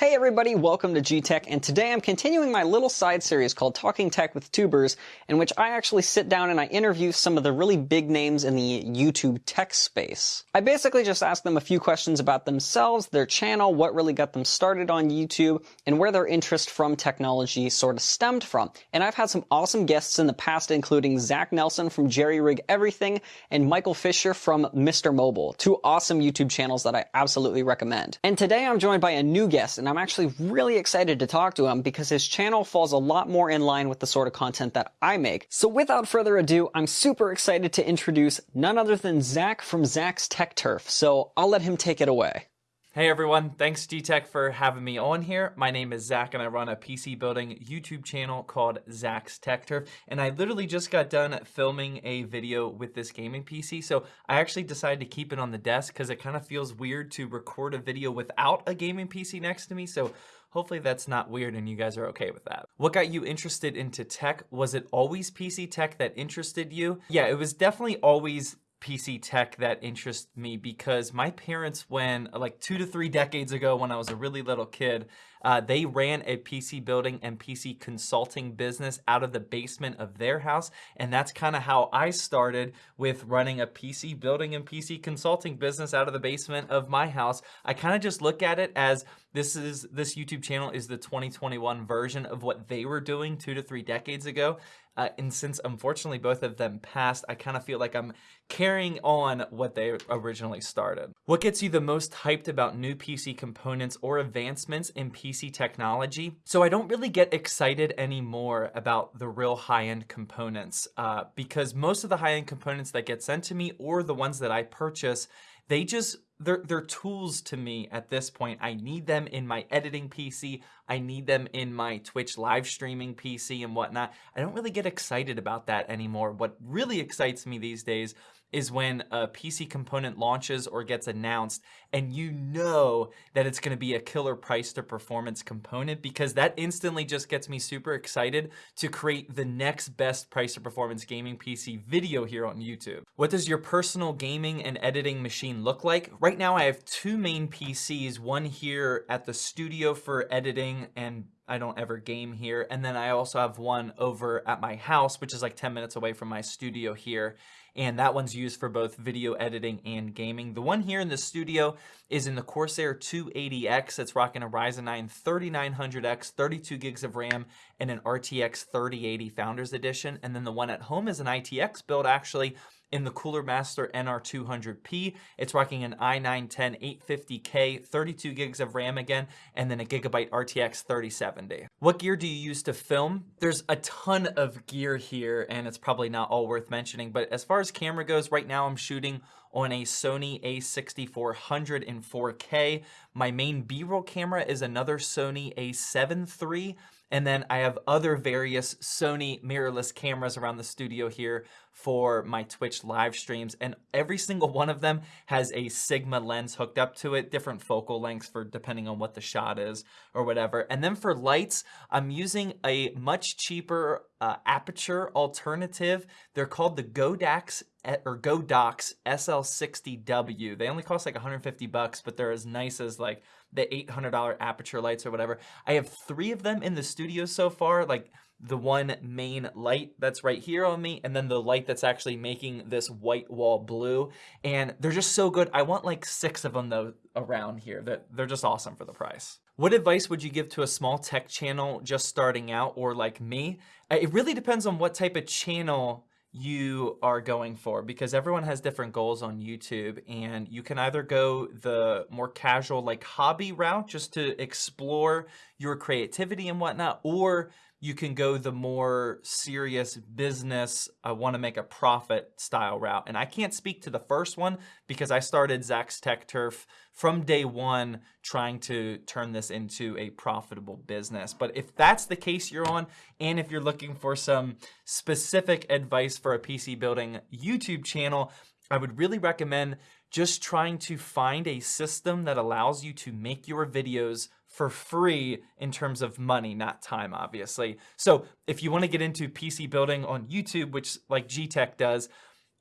Hey everybody, welcome to G-Tech, and today I'm continuing my little side series called Talking Tech with Tubers, in which I actually sit down and I interview some of the really big names in the YouTube tech space. I basically just ask them a few questions about themselves, their channel, what really got them started on YouTube, and where their interest from technology sort of stemmed from. And I've had some awesome guests in the past, including Zach Nelson from Jerry Rig Everything and Michael Fisher from Mr. Mobile, two awesome YouTube channels that I absolutely recommend. And today I'm joined by a new guest, and I'm actually really excited to talk to him because his channel falls a lot more in line with the sort of content that I make. So without further ado, I'm super excited to introduce none other than Zach from Zach's Tech Turf. So I'll let him take it away. Hey everyone, thanks G-Tech for having me on here. My name is Zach and I run a PC building YouTube channel called Zach's Tech Turf. And I literally just got done filming a video with this gaming PC. So I actually decided to keep it on the desk because it kind of feels weird to record a video without a gaming PC next to me. So hopefully that's not weird and you guys are okay with that. What got you interested into tech? Was it always PC tech that interested you? Yeah, it was definitely always PC tech that interests me because my parents, when like two to three decades ago, when I was a really little kid, uh, they ran a PC building and PC consulting business out of the basement of their house. And that's kind of how I started with running a PC building and PC consulting business out of the basement of my house. I kind of just look at it as this is this YouTube channel is the 2021 version of what they were doing two to three decades ago. Uh, and since unfortunately both of them passed, I kind of feel like I'm carrying on what they originally started. What gets you the most hyped about new PC components or advancements in PC technology? So I don't really get excited anymore about the real high-end components uh, because most of the high-end components that get sent to me or the ones that I purchase, they just they're, they're tools to me at this point. I need them in my editing PC. I need them in my Twitch live streaming PC and whatnot. I don't really get excited about that anymore. What really excites me these days is when a PC component launches or gets announced and you know that it's going to be a killer price to performance component because that instantly just gets me super excited to create the next best price to performance gaming PC video here on YouTube. What does your personal gaming and editing machine look like? Right now I have two main PCs, one here at the studio for editing and I don't ever game here. And then I also have one over at my house, which is like 10 minutes away from my studio here and that one's used for both video editing and gaming. The one here in the studio is in the Corsair 280X. It's rocking a Ryzen 9 3900X, 32 gigs of RAM, and an RTX 3080 Founders Edition. And then the one at home is an ITX build actually in the Cooler Master NR200P. It's rocking an i9-10 850K, 32 gigs of RAM again, and then a Gigabyte RTX 3070. What gear do you use to film? There's a ton of gear here, and it's probably not all worth mentioning, but as far as camera goes, right now I'm shooting on a Sony a6400 in 4K. My main B-roll camera is another Sony a7 III, and then I have other various Sony mirrorless cameras around the studio here for my Twitch live streams. And every single one of them has a Sigma lens hooked up to it, different focal lengths for depending on what the shot is or whatever. And then for lights, I'm using a much cheaper uh, Aputure alternative. They're called the Godax or Godox SL60W. They only cost like 150 bucks, but they're as nice as like the $800 Aputure lights or whatever. I have three of them in the studio so far, like the one main light that's right here on me, and then the light that's actually making this white wall blue. And they're just so good. I want like six of them though around here. That they're just awesome for the price. What advice would you give to a small tech channel just starting out or like me? It really depends on what type of channel you are going for because everyone has different goals on YouTube and you can either go the more casual like hobby route just to explore your creativity and whatnot or you can go the more serious business, I want to make a profit style route. And I can't speak to the first one because I started Zach's Tech Turf from day one trying to turn this into a profitable business. But if that's the case you're on, and if you're looking for some specific advice for a PC building YouTube channel, I would really recommend just trying to find a system that allows you to make your videos for free in terms of money, not time, obviously. So if you want to get into PC building on YouTube, which like G-Tech does,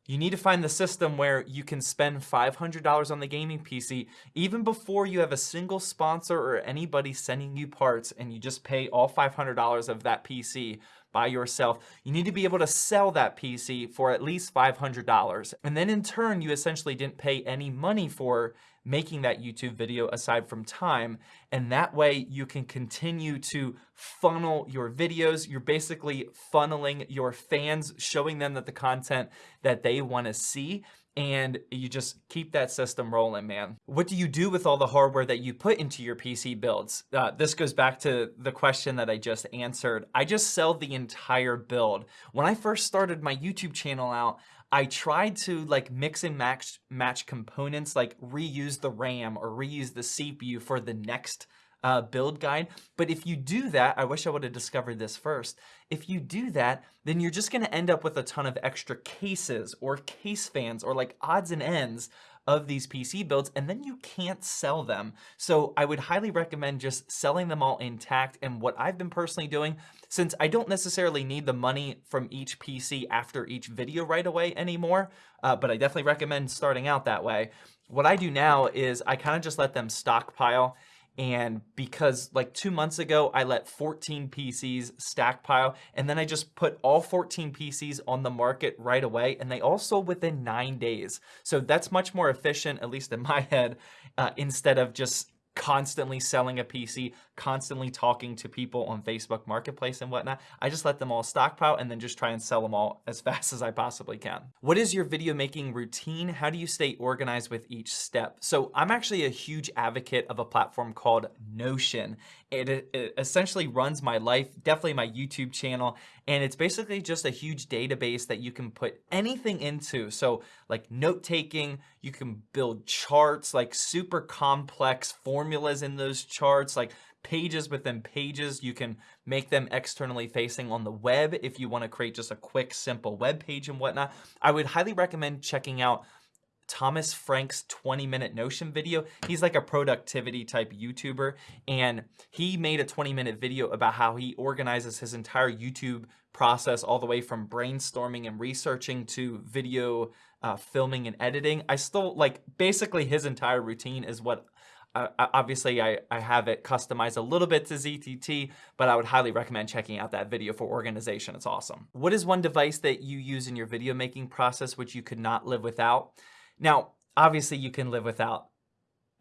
You need to find the system where you can spend $500 on the gaming PC even before you have a single sponsor or anybody sending you parts and you just pay all $500 of that PC by yourself. You need to be able to sell that PC for at least $500. And then in turn, you essentially didn't pay any money for making that YouTube video aside from time. And that way you can continue to funnel your videos. You're basically funneling your fans, showing them that the content that they want to see and you just keep that system rolling, man. What do you do with all the hardware that you put into your PC builds? Uh, this goes back to the question that I just answered. I just sell the entire build. When I first started my YouTube channel out, I tried to like mix and match match components, like reuse the RAM or reuse the CPU for the next uh, build guide. But if you do that, I wish I would have discovered this first. If you do that, then you're just going to end up with a ton of extra cases or case fans or like odds and ends of these PC builds and then you can't sell them. So I would highly recommend just selling them all intact. And what I've been personally doing, since I don't necessarily need the money from each PC after each video right away anymore, uh, but I definitely recommend starting out that way. What I do now is I kind of just let them stockpile and because like two months ago, I let 14 PCs stackpile and then I just put all 14 PCs on the market right away and they all sold within nine days. So that's much more efficient, at least in my head, uh, instead of just constantly selling a PC, constantly talking to people on Facebook Marketplace and whatnot. I just let them all stockpile and then just try and sell them all as fast as I possibly can. What is your video making routine? How do you stay organized with each step? So I'm actually a huge advocate of a platform called Notion. It, it essentially runs my life, definitely my YouTube channel, and it's basically just a huge database that you can put anything into. So like note taking, you can build charts, like super complex formulas in those charts, like pages within pages. You can make them externally facing on the web if you want to create just a quick, simple web page and whatnot. I would highly recommend checking out Thomas Frank's 20 minute Notion video. He's like a productivity type YouTuber and he made a 20 minute video about how he organizes his entire YouTube process all the way from brainstorming and researching to video uh, filming and editing. I still like basically his entire routine is what uh, obviously I, I have it customized a little bit to ZTT, but I would highly recommend checking out that video for organization. It's awesome. What is one device that you use in your video making process which you could not live without? Now, obviously you can live without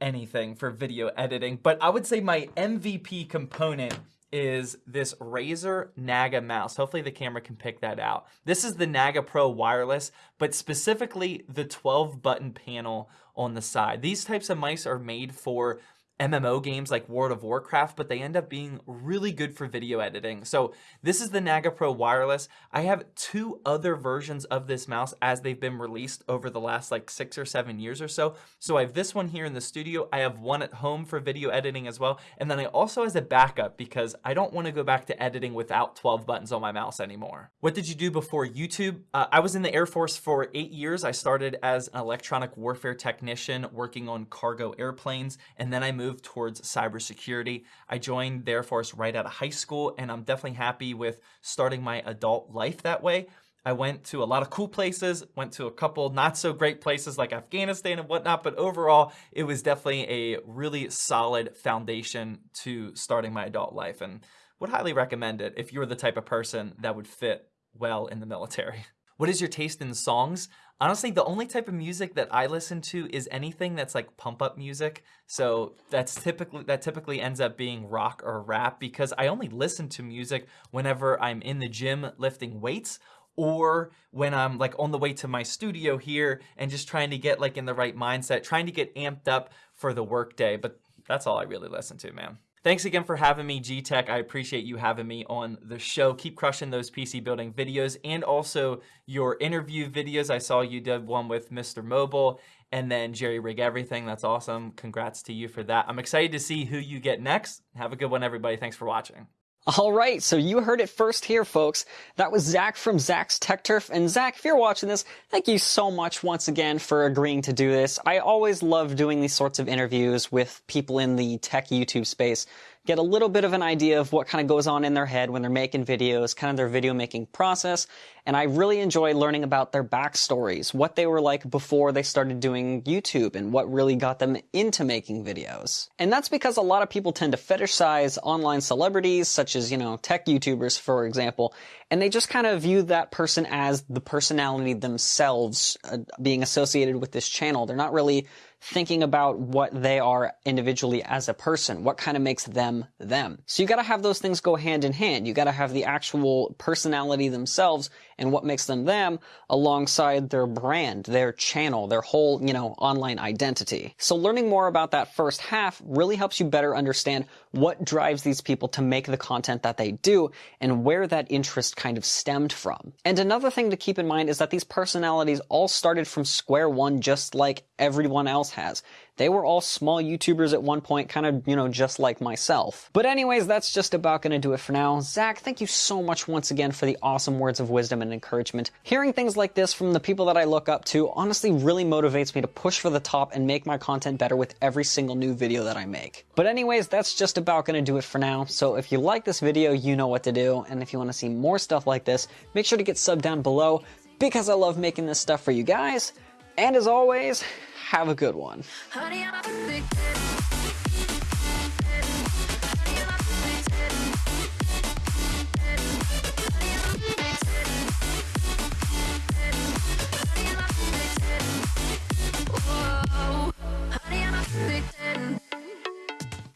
anything for video editing, but I would say my MVP component is this Razer Naga mouse. Hopefully the camera can pick that out. This is the Naga Pro wireless, but specifically the 12 button panel on the side. These types of mice are made for MMO games like World of Warcraft, but they end up being really good for video editing. So this is the Naga Pro Wireless. I have two other versions of this mouse as they've been released over the last like six or seven years or so. So I have this one here in the studio. I have one at home for video editing as well. And then I also as a backup because I don't want to go back to editing without 12 buttons on my mouse anymore. What did you do before YouTube? Uh, I was in the Air Force for eight years. I started as an electronic warfare technician working on cargo airplanes. And then I moved moved towards cybersecurity. I joined the Air Force right out of high school, and I'm definitely happy with starting my adult life that way. I went to a lot of cool places, went to a couple not so great places like Afghanistan and whatnot, but overall, it was definitely a really solid foundation to starting my adult life and would highly recommend it if you're the type of person that would fit well in the military. What is your taste in songs? Honestly, the only type of music that I listen to is anything that's like pump up music. So that's typically that typically ends up being rock or rap because I only listen to music whenever I'm in the gym lifting weights or when I'm like on the way to my studio here and just trying to get like in the right mindset, trying to get amped up for the workday. But that's all I really listen to, man. Thanks again for having me, G-Tech. I appreciate you having me on the show. Keep crushing those PC building videos and also your interview videos. I saw you did one with Mr. Mobile and then Jerry Rig Everything. That's awesome. Congrats to you for that. I'm excited to see who you get next. Have a good one, everybody. Thanks for watching. All right, so you heard it first here, folks. That was Zach from Zach's Tech Turf. And Zach, if you're watching this, thank you so much once again for agreeing to do this. I always love doing these sorts of interviews with people in the tech YouTube space get a little bit of an idea of what kind of goes on in their head when they're making videos, kind of their video making process. And I really enjoy learning about their backstories, what they were like before they started doing YouTube and what really got them into making videos. And that's because a lot of people tend to fetishize online celebrities, such as, you know, tech YouTubers, for example, and they just kind of view that person as the personality themselves uh, being associated with this channel. They're not really thinking about what they are individually as a person, what kind of makes them them. So you gotta have those things go hand in hand. You gotta have the actual personality themselves and what makes them them alongside their brand, their channel, their whole, you know, online identity. So learning more about that first half really helps you better understand what drives these people to make the content that they do and where that interest kind of stemmed from. And another thing to keep in mind is that these personalities all started from square one just like everyone else has. They were all small YouTubers at one point, kind of, you know, just like myself. But anyways, that's just about gonna do it for now. Zach, thank you so much once again for the awesome words of wisdom and encouragement. Hearing things like this from the people that I look up to honestly really motivates me to push for the top and make my content better with every single new video that I make. But anyways, that's just about gonna do it for now. So if you like this video, you know what to do. And if you wanna see more stuff like this, make sure to get sub down below because I love making this stuff for you guys. And as always, have a good one.